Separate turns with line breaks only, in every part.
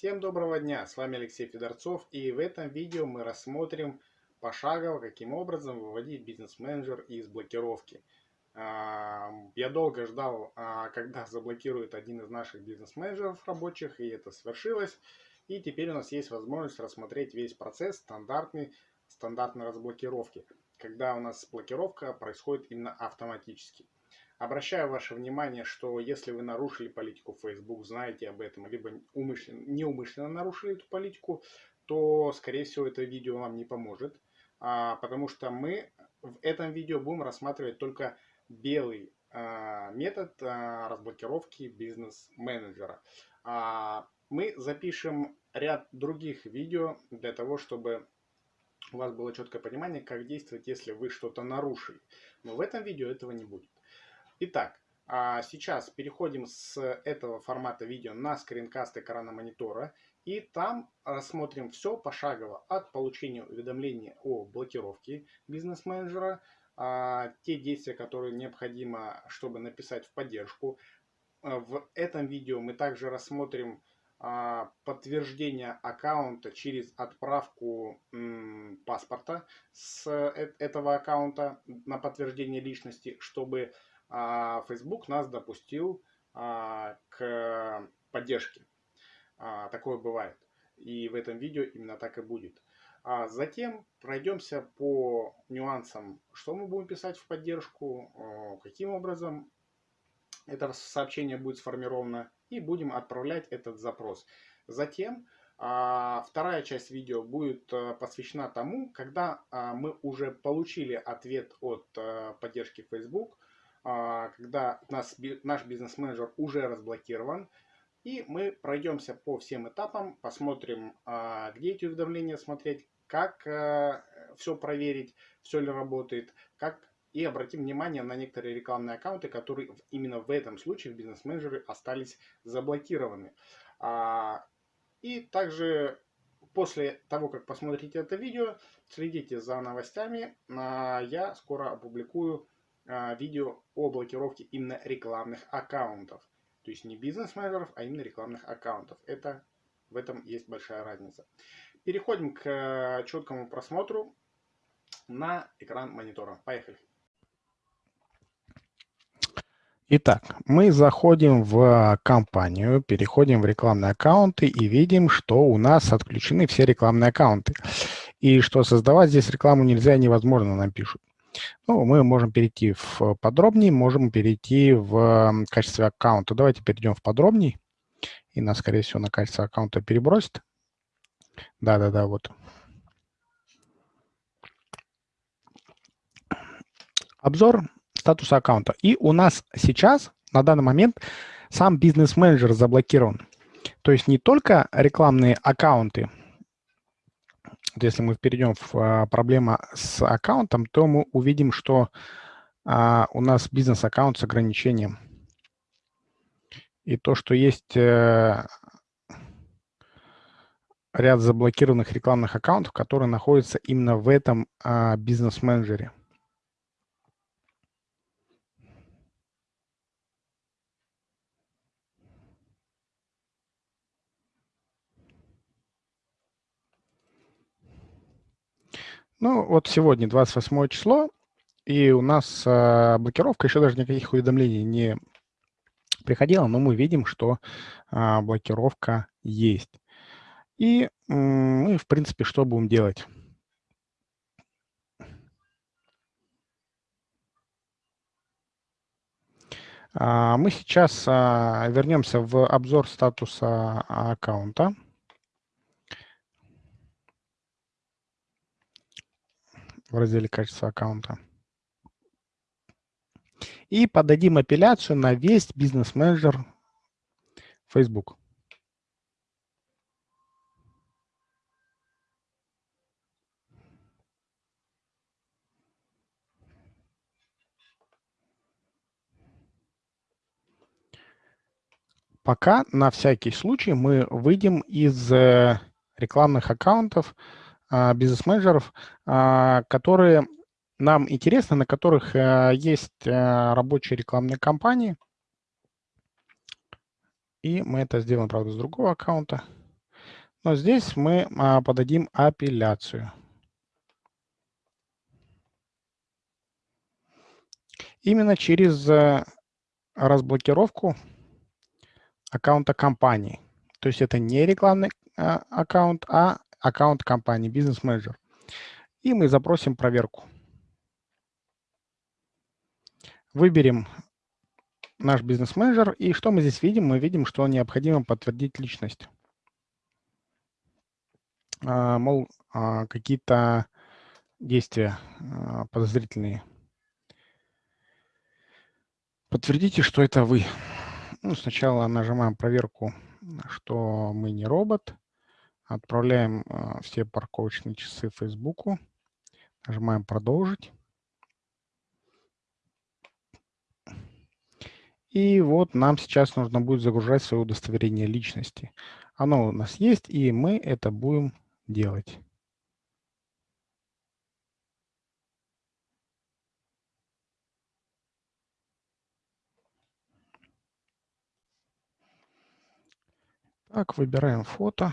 Всем доброго дня, с вами Алексей Федорцов и в этом видео мы рассмотрим пошагово, каким образом выводить бизнес-менеджер из блокировки. А, я долго ждал, а, когда заблокирует один из наших бизнес-менеджеров рабочих, и это свершилось. И теперь у нас есть возможность рассмотреть весь процесс стандартный, стандартной разблокировки, когда у нас блокировка происходит именно автоматически. Обращаю ваше внимание, что если вы нарушили политику Facebook, знаете об этом, либо умышленно, неумышленно нарушили эту политику, то, скорее всего, это видео вам не поможет, а, потому что мы в этом видео будем рассматривать только белый а, метод а, разблокировки бизнес-менеджера. Мы запишем ряд других видео для того, чтобы у вас было четкое понимание, как действовать, если вы что-то нарушили. Но в этом видео этого не будет. Итак, а сейчас переходим с этого формата видео на скринкаст экрана монитора. И там рассмотрим все пошагово от получения уведомления о блокировке бизнес-менеджера, а, те действия, которые необходимо, чтобы написать в поддержку. А, в этом видео мы также рассмотрим подтверждение аккаунта через отправку паспорта с э, этого аккаунта на подтверждение личности, чтобы Facebook нас допустил а, к поддержке. А, такое бывает. И в этом видео именно так и будет. А затем пройдемся по нюансам, что мы будем писать в поддержку, каким образом это сообщение будет сформировано, и будем отправлять этот запрос. Затем вторая часть видео будет посвящена тому, когда мы уже получили ответ от поддержки Facebook – а, когда нас, наш бизнес-менеджер уже разблокирован. И мы пройдемся по всем этапам, посмотрим, а, где эти уведомления смотреть, как э, все проверить, все ли работает, как и обратим внимание на некоторые рекламные аккаунты, которые именно в этом случае в бизнес-менеджере остались заблокированы. А, и также после того, как посмотрите это видео, следите за новостями. Я скоро опубликую а, видео о блокировке именно рекламных аккаунтов. То есть не бизнес-менеджеров, а именно рекламных аккаунтов. Это, в этом есть большая разница. Переходим к э, четкому просмотру на экран монитора. Поехали.
Итак, мы заходим в компанию, переходим в рекламные аккаунты и видим, что у нас отключены все рекламные аккаунты. И что создавать здесь рекламу нельзя, невозможно, нам пишут. Ну, мы можем перейти в подробнее, можем перейти в качестве аккаунта. Давайте перейдем в подробней. И нас, скорее всего, на качество аккаунта перебросит. Да-да-да, вот. Обзор статуса аккаунта. И у нас сейчас, на данный момент, сам бизнес-менеджер заблокирован. То есть не только рекламные аккаунты, вот если мы перейдем в а, проблема с аккаунтом, то мы увидим, что а, у нас бизнес-аккаунт с ограничением. И то, что есть э, ряд заблокированных рекламных аккаунтов, которые находятся именно в этом а, бизнес-менеджере. Ну, вот сегодня 28 число, и у нас э, блокировка, еще даже никаких уведомлений не приходило, но мы видим, что э, блокировка есть. И мы, в принципе, что будем делать? Мы сейчас вернемся в обзор статуса аккаунта. В разделе «Качество аккаунта». И подадим апелляцию на весь бизнес-менеджер Facebook. Пока на всякий случай мы выйдем из э, рекламных аккаунтов, бизнес-менеджеров, а, которые нам интересны, на которых э, есть рабочие рекламные кампании. И мы это сделаем, правда, с другого аккаунта. Но здесь мы а, подадим апелляцию. Именно через э, разблокировку аккаунта компании. То есть это не рекламный а, аккаунт, а аккаунт компании, бизнес-менеджер. И мы запросим проверку. Выберем наш бизнес-менеджер. И что мы здесь видим? Мы видим, что необходимо подтвердить личность. А, мол, а, какие-то действия а, подозрительные. Подтвердите, что это вы. Ну, сначала нажимаем проверку, что мы не робот. Отправляем все парковочные часы Фейсбуку. Нажимаем «Продолжить». И вот нам сейчас нужно будет загружать свое удостоверение личности. Оно у нас есть, и мы это будем делать. Так, выбираем фото.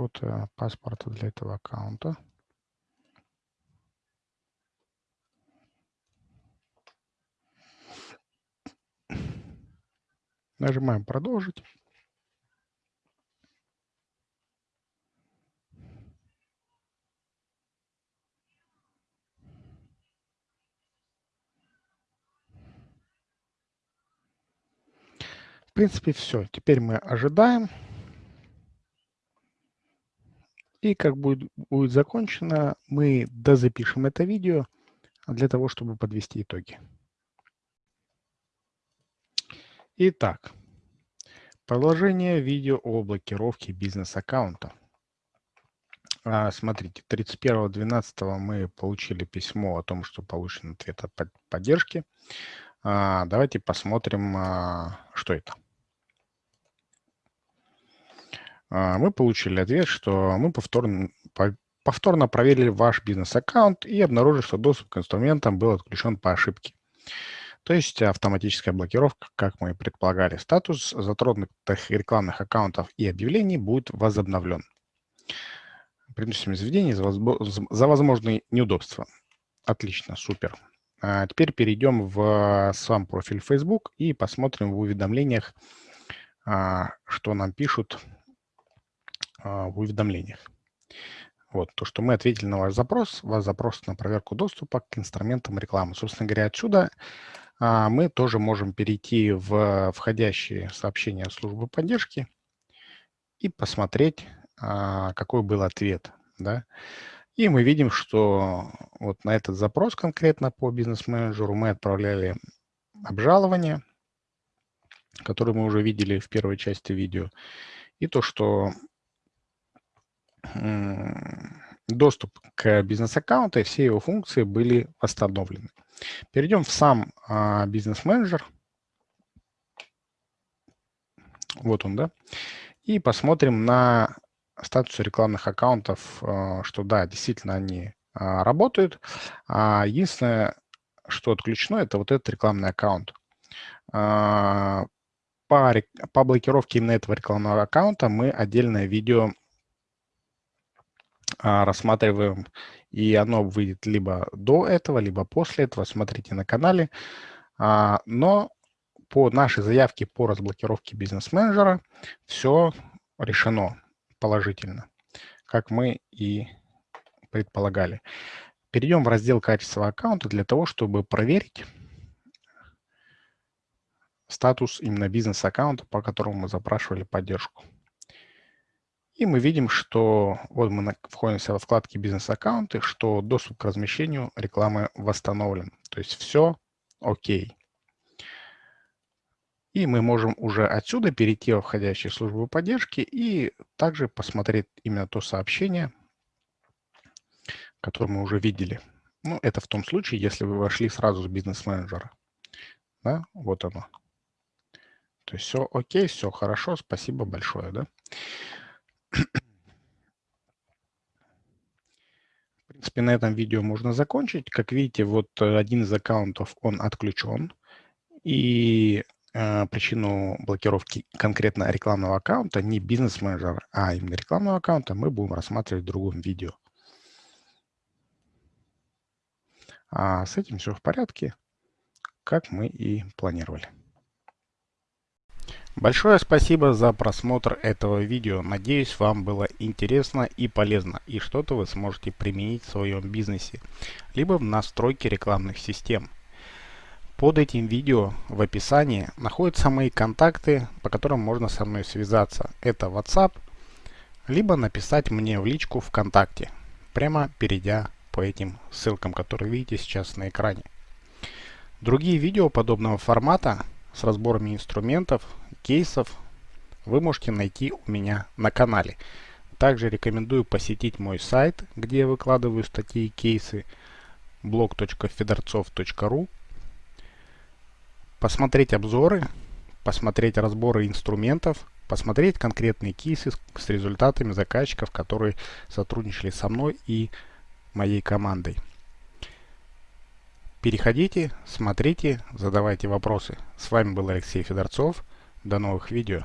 Фото паспорта для этого аккаунта. Нажимаем «Продолжить». В принципе, все. Теперь мы ожидаем. И как будет, будет закончено, мы дозапишем это видео для того, чтобы подвести итоги. Итак, продолжение видео о блокировке бизнес-аккаунта. А, смотрите, 31.12 мы получили письмо о том, что получен ответ от поддержки. А, давайте посмотрим, а, что это. А, мы получили ответ, что мы повторно, повторно проверили ваш бизнес-аккаунт и обнаружили, что доступ к инструментам был отключен по ошибке. То есть автоматическая блокировка, как мы и предполагали. Статус затронутых рекламных аккаунтов и объявлений будет возобновлен. Приносим извинения за, возможные неудобства. Отлично, супер. А теперь перейдем в сам профиль Facebook и посмотрим в уведомлениях, а, что нам пишут а, в уведомлениях. Вот, то, что мы ответили на ваш запрос, ваш запрос на проверку доступа к инструментам рекламы. Собственно говоря, отсюда а, мы тоже можем перейти в входящие сообщения службы поддержки и посмотреть, а, какой был ответ. Да? И мы видим, что вот на этот запрос конкретно по бизнес-менеджеру мы отправляли обжалование, которое мы уже видели в первой части видео, и то, что доступ к бизнес-аккаунту и все его функции были восстановлены. Перейдем в сам а, бизнес-менеджер. Вот он, да. И посмотрим на статус рекламных аккаунтов, а, что да, действительно они а, работают. Единственное, что отключено, это вот этот рекламный аккаунт. По, по блокировке именно этого рекламного аккаунта мы отдельное видео рассматриваем, и оно выйдет либо до этого, либо после этого, смотрите на канале. А, но по нашей заявке по разблокировке бизнес-менеджера все решено положительно, как мы и предполагали. Перейдем в раздел «Качество аккаунта» для того, чтобы проверить статус именно бизнес-аккаунта, по которому мы запрашивали поддержку. И мы видим, что вот мы входимся во вкладке «Бизнес-аккаунты», что доступ к размещению рекламы восстановлен. То есть все окей. И мы можем уже отсюда перейти во входящие службы поддержки и также посмотреть именно то сообщение, которое мы уже видели. Ну, это в том случае, если вы вошли сразу с бизнес-менеджера. Да, вот оно. То есть все окей, все хорошо, спасибо большое. Да? В принципе, на этом видео можно закончить. Как видите, вот э, один из аккаунтов, он отключен. И э, причину блокировки конкретно рекламного аккаунта, не бизнес-менеджера, а именно рекламного аккаунта, мы будем рассматривать в другом видео. А с этим все в порядке, как мы и планировали. Большое спасибо за просмотр этого видео. Надеюсь, вам было интересно и полезно, и что-то вы сможете применить в своем бизнесе, либо в настройке рекламных систем. Под этим видео в описании находятся мои контакты, по которым можно со мной связаться. Это WhatsApp, либо написать мне в личку ВКонтакте, прямо перейдя по этим ссылкам, которые видите сейчас на экране. Другие видео подобного формата с разборами инструментов кейсов вы можете найти у меня на канале. Также рекомендую посетить мой сайт, где я выкладываю статьи и кейсы blog.fedorцов.ru Посмотреть обзоры, посмотреть разборы инструментов, посмотреть конкретные кейсы с результатами заказчиков, которые сотрудничали со мной и моей командой. Переходите, смотрите, задавайте вопросы. С вами был Алексей Федорцов. До новых видео.